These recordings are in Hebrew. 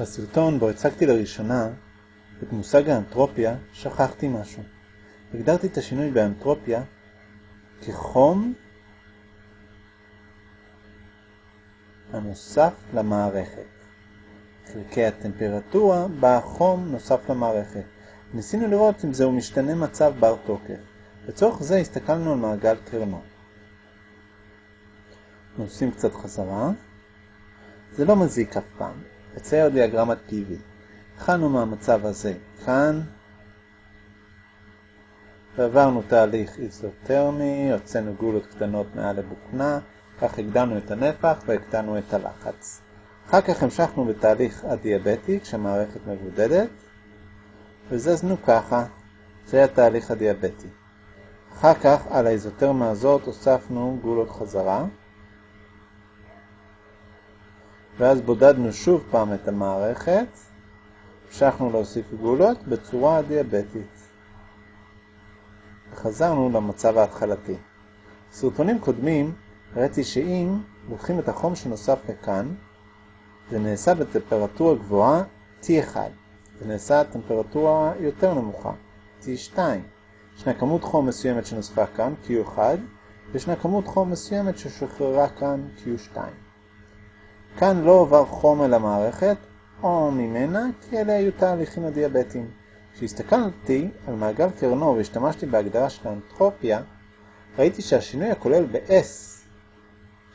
בסרטון בו הצגתי לראשונה את מושג האנטרופיה, שכחתי משהו. הגדרתי את השינוי באנטרופיה כחום הנוסף למערכת. חלקי הטמפרטורה בה חום נוסף למערכת. ניסינו לראות אם זהו משתנה מצב בר תוקף. לצורך זה הסתכלנו על מעגל קרנו. נוסעים קצת חזרה. זה לא מזיק אף פעם. אצייר דיאגרמת PV. התחלנו מהמצב הזה כאן, ועברנו תהליך איזוטרמי, הוצאנו גולות קטנות מעל הבוכנה, כך הגדלנו את הנפח והקטנו את הלחץ. אחר כך המשכנו בתהליך הדיאבטי כשהמערכת מבודדת, וזזנו ככה, זה היה תהליך הדיאבטי. אחר כך על האיזוטרמה הזאת הוספנו גולות חזרה, ואז בודדנו שוב פעם את המערכת, המשכנו להוסיף גולות בצורה דיאבטית. וחזרנו למצב ההתחלתי. סרטונים קודמים הראיתי שאם לוקחים את החום שנוסף לכאן, זה נעשה בטמפרטורה גבוהה T1, זה נעשה בטמפרטורה יותר נמוכה, T2. ישנה כמות חום מסוימת שנוספה כאן, Q1, וישנה כמות חום מסוימת ששוחררה כאן, Q2. כאן לא עובר חום אל המערכת, או ממנה, כי אלה היו תהליכים הדיאבטיים. כשהסתכלתי על מעגל קרנו והשתמשתי בהגדרה של האנטרופיה, ראיתי שהשינוי הכולל ב-S,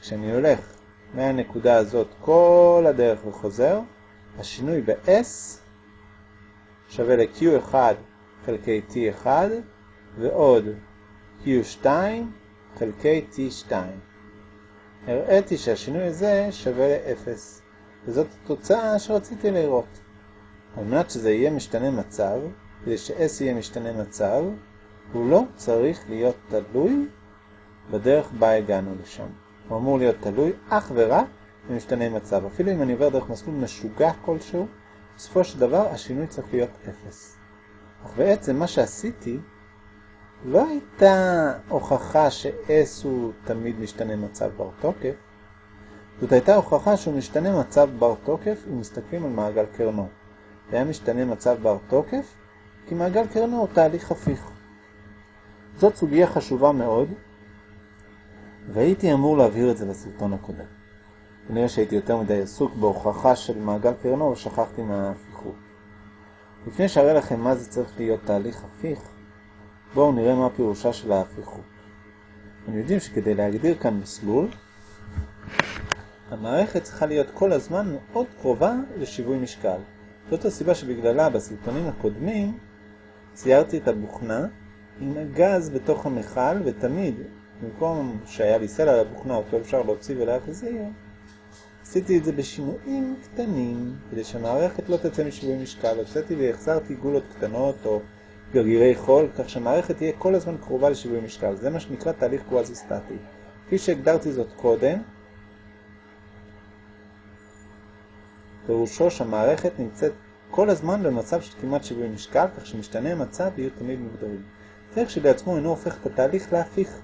כשאני הולך מהנקודה הזאת כל הדרך וחוזר, השינוי ב-S שווה ל-Q1 חלקי T1 ועוד Q2 חלקי T2. הראיתי שהשינוי הזה שווה ל-0, וזאת התוצאה שרציתי לראות. על מנת שזה יהיה משתנה מצב, כדי ש-S יהיה משתנה מצב, הוא לא צריך להיות תלוי בדרך בה הגענו לשם. הוא אמור להיות תלוי אך ורק במשתנה מצב. אפילו אם אני עובר דרך מסלול משוגע כלשהו, בסופו של דבר השינוי צריך להיות 0. אך בעצם מה שעשיתי לא הייתה הוכחה ש-S הוא תמיד משתנה מצב בר תוקף, זאת הייתה הוכחה שהוא משתנה מצב בר תוקף אם מסתכלים על מעגל קרנו. זה היה משתנה מצב בר תוקף, כי מעגל קרנו הוא תהליך הפיך. זאת סוגיה חשובה מאוד, והייתי אמור להבהיר את זה לסרטון הקודם. כנראה שהייתי יותר מדי עסוק בהוכחה של מעגל קרנו ושכחתי מההפיכות. לפני שאראה לכם מה זה צריך להיות תהליך הפיך, בואו נראה מה פירושה של ההפיכות. אתם יודעים שכדי להגדיר כאן מסלול, המערכת צריכה להיות כל הזמן מאוד קרובה לשיווי משקל. זאת הסיבה שבגללה בסרטונים הקודמים ציירתי את הבוכנה עם הגז בתוך המכל, ותמיד, במקום שהיה לי סלע לבוכנה אותו אפשר להוציא ולהחזיר, עשיתי את זה בשינויים קטנים, כדי שהמערכת לא תצא משיווי משקל. הוצאתי והחזרתי גולות קטנות או גרגירי חול, כך שהמערכת תהיה כל הזמן קרובה לשיווי משקל. זה מה שנקרא תהליך קוואזי-סטטי. כפי שהגדרתי זאת קודם, פירושו שהמערכת נמצאת כל הזמן במצב של כמעט שיווי משקל, כך שמשתנה המצב יהיו תמיד מוגדרים. דרך שלעצמו אינו הופך את התהליך להפיך.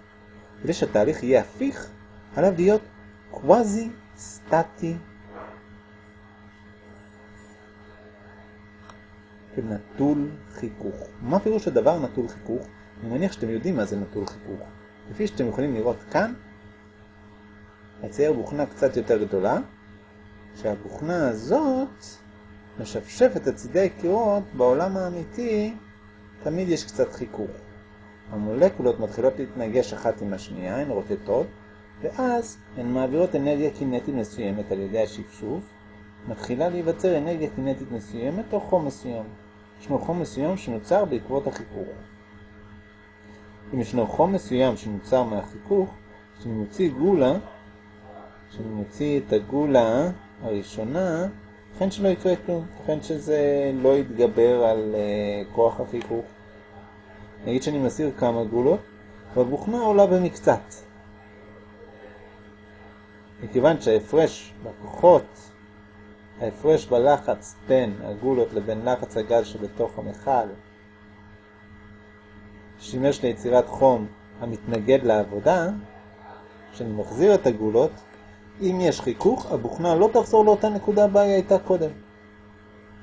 כדי שהתהליך יהיה הפיך, עליו להיות קוואזי סטטי ונטול חיכוך. מה פירוש הדבר נטול חיכוך? אני מניח שאתם יודעים מה זה נטול חיכוך. לפי שאתם יכולים לראות כאן, אצייר בוכנה קצת יותר גדולה, שהבוכנה הזאת משפשפת את צידי הקירות בעולם האמיתי, תמיד יש קצת חיכוך. המולקולות מתחילות להתנגש אחת עם השנייה, הן רוטטות, ואז הן מעבירות אנרגיה קינטית מסוימת על ידי השפשוף, מתחילה להיווצר אנרגיה קינטית מסוימת או חום מסוים. ישנו חום מסוים שנוצר בעקבות החיכוך. אם ישנו חום מסוים שנוצר מהחיכוך, כשאני מוציא גולה, כשאני מוציא את הגולה הראשונה, לכן שלא יקרה כלום, לכן שזה לא יתגבר על uh, כוח החיכוך. נגיד שאני מסיר כמה גולות, והבוכנה עולה במקצת. מכיוון שההפרש בכוחות, ההפרש בלחץ בין הגולות לבין לחץ הגז שבתוך המכל, שימש ליצירת חום המתנגד לעבודה, כשאני מחזיר את הגולות, אם יש חיכוך, הבוכנה לא תחזור לאותה נקודה בה היא הייתה קודם.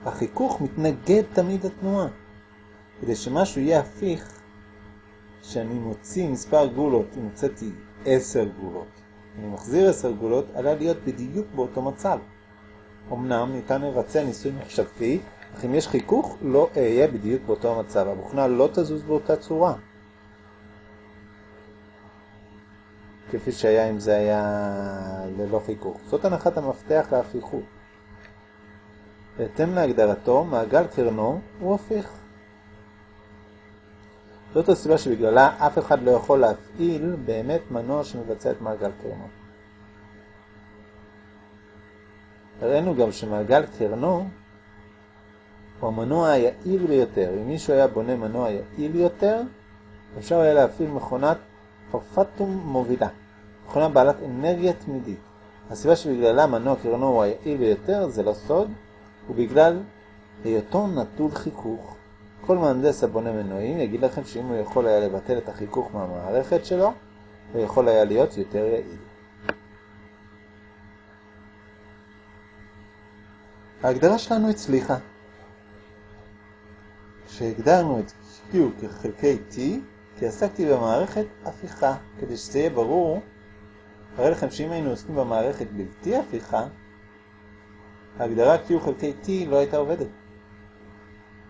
החיכוך מתנגד תמיד לתנועה. כדי שמשהו יהיה הפיך, שאני מוציא מספר גולות, אם הוצאתי 10 גולות, אני מחזיר 10 גולות, עליה להיות בדיוק באותו מצב. אמנם ניתן לבצע ניסוי מחשבתי, אך אם יש חיכוך, לא אהיה בדיוק באותו מצב. הבוכנה לא תזוז באותה צורה. כפי שהיה אם זה היה ללא חיכוך. זאת הנחת המפתח להפיכות. בהתאם להגדרתו, מעגל קרנו הוא הפיך. זאת הסיבה שבגללה אף אחד לא יכול להפעיל באמת מנוע שמבצע את מעגל קרנו. הראינו גם שמעגל קרנו הוא המנוע היעיל ביותר. אם מישהו היה בונה מנוע יעיל יותר, אפשר היה להפעיל מכונת פרפטום מובילה, מכונה בעלת אנרגיה תמידית. הסיבה שבגללה מנוע קרנו הוא היעיל ביותר זה לא סוד, ובגלל היותו נטול חיכוך. כל מהנדס הבונה מנועים יגיד לכם שאם הוא יכול היה לבטל את החיכוך מהמערכת שלו, הוא יכול היה להיות יותר יעיל. ההגדרה שלנו הצליחה. כשהגדרנו את Q כחלקי T, כי עסקתי במערכת הפיכה, כדי שזה יהיה ברור, אראה לכם שאם היינו עוסקים במערכת בלתי הפיכה, ההגדרה Q חלקי T לא הייתה עובדת.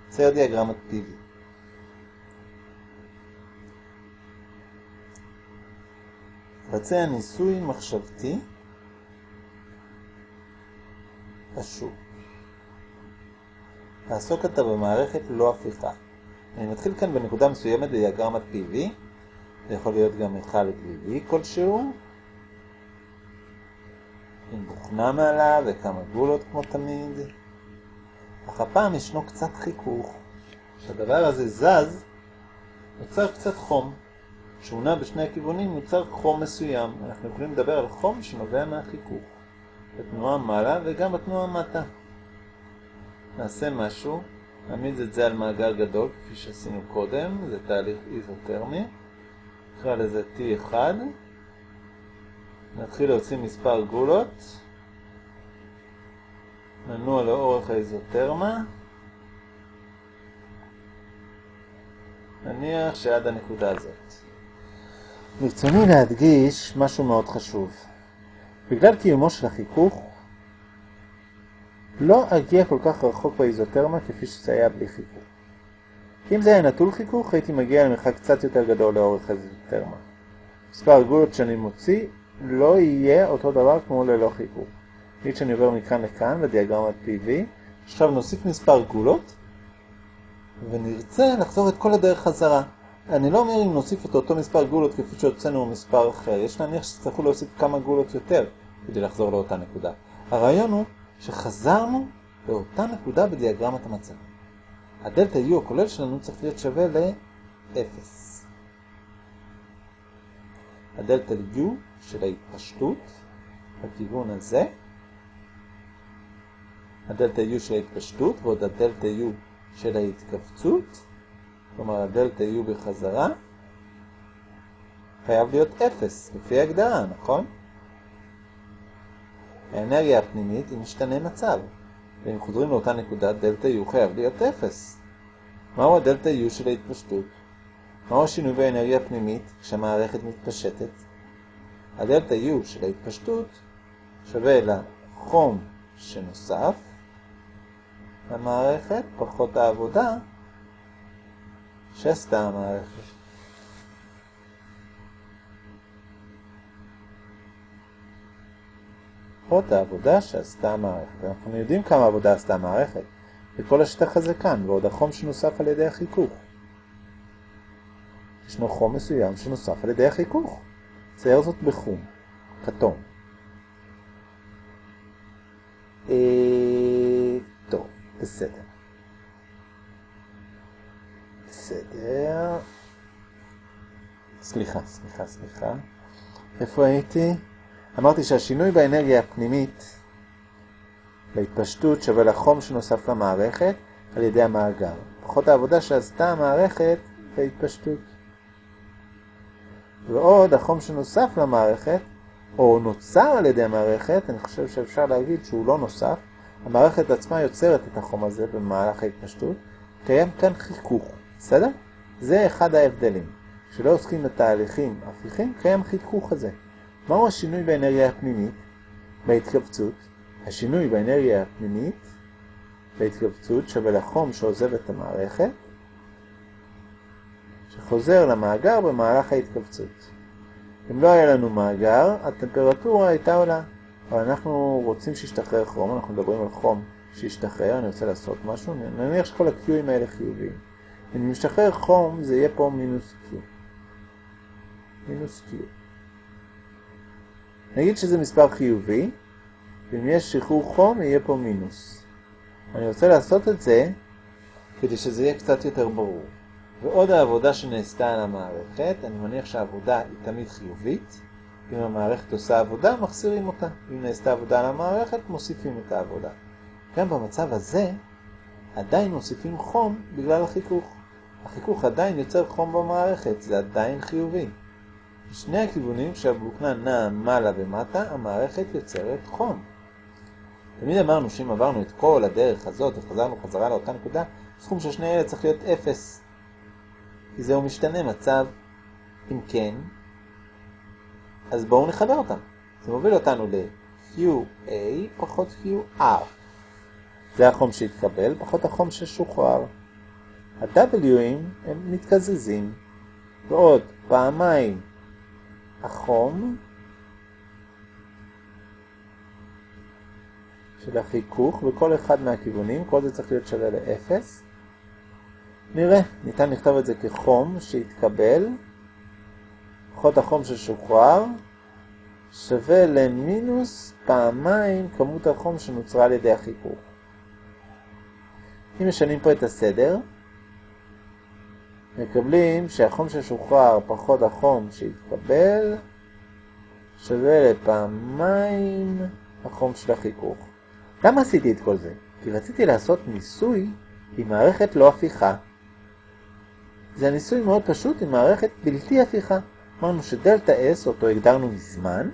צייר דיאגרמת PV. בצע ניסוי מחשבתי פשוט. לעסוק אתה במערכת לא הפיכה. אני מתחיל כאן בנקודה מסוימת בדיאגרמת PV, זה יכול להיות גם אחד PV כלשהו, עם בוכנה מעלה וכמה גולות כמו תמיד. אך הפעם ישנו קצת חיכוך. כשהדבר הזה זז, נוצר קצת חום. כשהוא נע בשני הכיוונים נוצר חום מסוים. אנחנו יכולים לדבר על חום שנובע מהחיכוך. בתנועה מעלה וגם בתנועה מטה. נעשה משהו, נעמיד את זה על מעגל גדול, כפי שעשינו קודם, זה תהליך איזוטרמי. נקרא לזה T1. נתחיל להוציא מספר גולות. ננוע לאורך האיזוטרמה. נניח שעד הנקודה הזאת. ברצוני להדגיש משהו מאוד חשוב. בגלל קיומו של החיכוך, לא אגיע כל כך רחוק באיזוטרמה כפי שזה היה בלי חיכוך. אם זה היה נטול חיכוך, הייתי מגיע למרחק קצת יותר גדול לאורך האיזוטרמה. מספר הגולות שאני מוציא לא יהיה אותו דבר כמו ללא חיכוך. נגיד שאני עובר מכאן לכאן בדיאגרמת PV, עכשיו נוסיף מספר גולות, ונרצה לחזור את כל הדרך חזרה. אני לא אומר אם נוסיף את אותו מספר גולות כפי שהוצאנו מספר אחר, יש להניח שצריכו להוסיף כמה גולות יותר כדי לחזור לאותה נקודה. הרעיון הוא שחזרנו לאותה נקודה בדיאגרמת המצב. הדלטה U הכולל שלנו צריך להיות שווה ל-0. הדלטה U של ההתפשטות בכיוון הזה, הדלטה U של ההתפשטות ועוד הדלטה U של ההתכווצות, כלומר הדלטה U בחזרה, חייב להיות 0, לפי ההגדרה, נכון? האנרגיה הפנימית היא משתנה מצב, ואם חוזרים לאותה נקודה, דלטה U חייב להיות 0. מהו הדלטה U של ההתפשטות? מהו השינוי באנרגיה הפנימית כשהמערכת מתפשטת? הדלטה U של ההתפשטות שווה לחום שנוסף למערכת פחות העבודה שעשתה המערכת. פחות העבודה שעשתה המערכת. אנחנו יודעים כמה עבודה עשתה המערכת. וכל השטח הזה כאן, ועוד החום שנוסף על ידי החיכוך. ישנו חום מסוים שנוסף על ידי החיכוך. צייר זאת בחום, כתום. אה, טוב, בסדר. בסדר. סליחה, סליחה, סליחה. איפה הייתי? אמרתי שהשינוי באנרגיה הפנימית להתפשטות שווה לחום שנוסף למערכת על ידי המאגר. פחות העבודה שעשתה המערכת בהתפשטות. ועוד החום שנוסף למערכת, או נוצר על ידי המערכת, אני חושב שאפשר להגיד שהוא לא נוסף, המערכת עצמה יוצרת את החום הזה במהלך ההתפשטות, קיים כאן חיכוך, בסדר? זה אחד ההבדלים. כשלא עוסקים בתהליכים הפיכים, קיים חיכוך הזה. מהו השינוי באנרגיה הפנימית? בהתכווצות. השינוי באנרגיה הפנימית בהתכווצות שווה לחום שעוזב את המערכת, שחוזר למאגר במהלך ההתכווצות. אם לא היה לנו מאגר, הטמפרטורה הייתה עולה. אבל אנחנו רוצים שישתחרר חום, אנחנו מדברים על חום שישתחרר, אני רוצה לעשות משהו, נניח שכל ה-Qים האלה חיוביים. אם משתחרר חום, זה יהיה פה מינוס Q. מינוס Q. נגיד שזה מספר חיובי, ואם יש שחרור חום, יהיה פה מינוס. אני רוצה לעשות את זה כדי שזה יהיה קצת יותר ברור. ועוד העבודה שנעשתה על המערכת, אני מניח שהעבודה היא תמיד חיובית. אם המערכת עושה עבודה, מחסירים אותה. אם נעשתה עבודה על המערכת, מוסיפים את העבודה. גם במצב הזה, עדיין מוסיפים חום בגלל החיכוך. החיכוך עדיין יוצר חום במערכת, זה עדיין חיובי. בשני הכיוונים כשהבוקנה נעה מעלה ומטה, המערכת יוצרת חום. תמיד אמרנו שאם עברנו את כל הדרך הזאת וחזרנו חזרה לאותה נקודה, סכום של שני אלה צריך להיות אפס. כי זהו משתנה מצב. אם כן, אז בואו נחבר אותם. זה מוביל אותנו ל-QA פחות QR. זה החום שהתקבל פחות החום ששוחרר. ה-W'ים הם מתקזזים, ועוד פעמיים החום של החיכוך בכל אחד מהכיוונים, כל זה צריך להיות שווה ל-0. נראה, ניתן לכתוב את זה כחום שהתקבל, פחות החום ששוחרר, שווה למינוס פעמיים כמות החום שנוצרה על ידי החיכוך. אם משנים פה את הסדר, מקבלים שהחום ששוחרר פחות החום שהתקבל שווה לפעמיים החום של החיכוך. למה עשיתי את כל זה? כי רציתי לעשות ניסוי עם מערכת לא הפיכה. זה ניסוי מאוד פשוט עם מערכת בלתי הפיכה. אמרנו שדלתה S, אותו הגדרנו מזמן,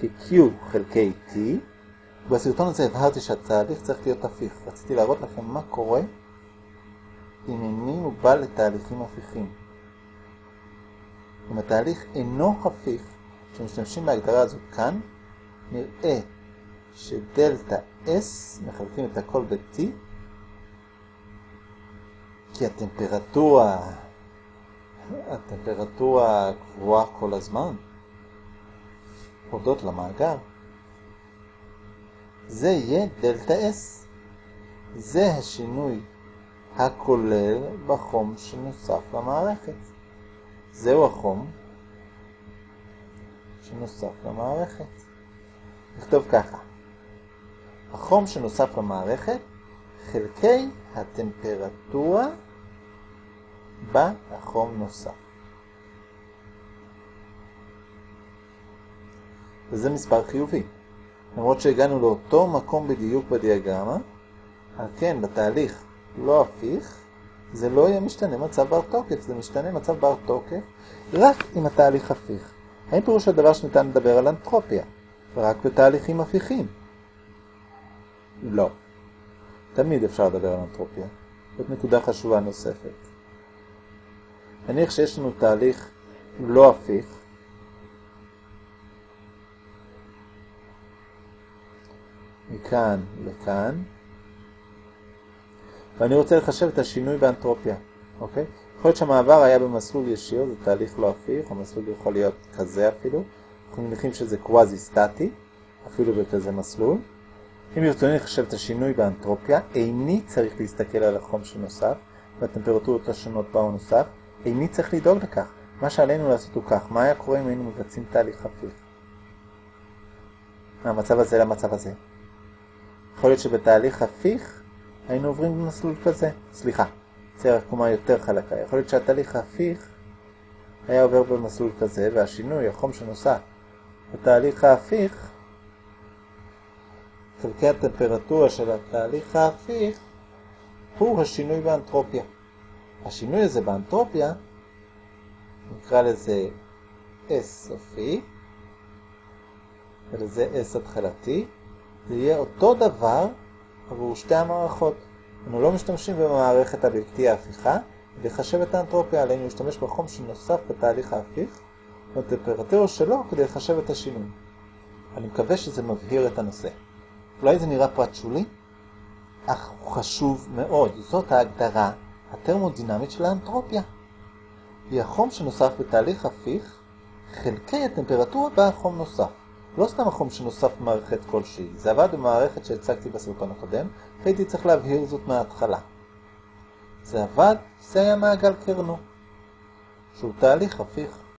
כ-Q חלקי T. בסרטון הזה הבהרתי שהתהליך צריך להיות הפיך. רציתי להראות לכם מה קורה אם איני מוגבל לתהליכים הפיכים. אם התהליך אינו הפיך, כשמשתמשים בהגדרה הזאת כאן, נראה שדלתה S מחלקים את הכל ב-T, כי הטמפרטורה, הטמפרטורה קבועה כל הזמן, הודות למאגר. זה יהיה דלתה S. זה השינוי הכולל בחום שנוסף למערכת. זהו החום שנוסף למערכת. נכתוב ככה, החום שנוסף למערכת חלקי הטמפרטורה בה החום נוסף. וזה מספר חיובי. למרות שהגענו לאותו מקום בדיוק בדיאגרמה, על כן בתהליך לא הפיך, זה לא יהיה משתנה מצב בר תוקף, זה משתנה מצב בר תוקף רק עם התהליך הפיך. האם פירוש הדבר שניתן לדבר על אנטרופיה, רק בתהליכים הפיכים? לא. תמיד אפשר לדבר על אנטרופיה. זאת נקודה חשובה נוספת. נניח שיש לנו תהליך לא הפיך, מכאן לכאן, ואני רוצה לחשב את השינוי באנטרופיה, אוקיי? יכול להיות שהמעבר היה במסלול ישיר, זה תהליך לא הפיך, המסלול יכול להיות כזה אפילו, אנחנו מניחים שזה קוואזי סטטי, אפילו בכזה מסלול. אם ברצוני לחשב את השינוי באנטרופיה, איני צריך להסתכל על החום שנוסף, והטמפרטורות השונות הוא נוסף, איני צריך לדאוג לכך. מה שעלינו לעשות הוא כך, מה היה קורה אם היינו מבצעים תהליך הפיך? מהמצב הזה למצב הזה. יכול להיות שבתהליך הפיך היינו עוברים במסלול כזה. סליחה, צייר עקומה יותר חלקה. יכול להיות שהתהליך ההפיך היה עובר במסלול כזה, והשינוי, החום שנוסע בתהליך ההפיך, חלקי הטמפרטורה של התהליך ההפיך, הוא השינוי באנטרופיה. השינוי הזה באנטרופיה, נקרא לזה S סופי, ולזה S התחלתי, זה יהיה אותו דבר עבור שתי המערכות. אנחנו לא משתמשים במערכת הבלתי ההפיכה, לחשב את האנטרופיה, עלינו להשתמש בחום שנוסף בתהליך ההפיך, ובטמפרטורה שלו כדי לחשב את השינוי. אני מקווה שזה מבהיר את הנושא. אולי זה נראה פרט שולי, אך הוא חשוב מאוד. זאת ההגדרה הטרמודינמית של האנטרופיה. היא החום שנוסף בתהליך הפיך, חלקי הטמפרטורה בה חום נוסף. לא סתם החום שנוסף במערכת כלשהי, זה עבד במערכת שהצגתי בסרטון הקודם, והייתי צריך להבהיר זאת מההתחלה. זה עבד, זה היה מעגל קרנו, שהוא תהליך הפיך.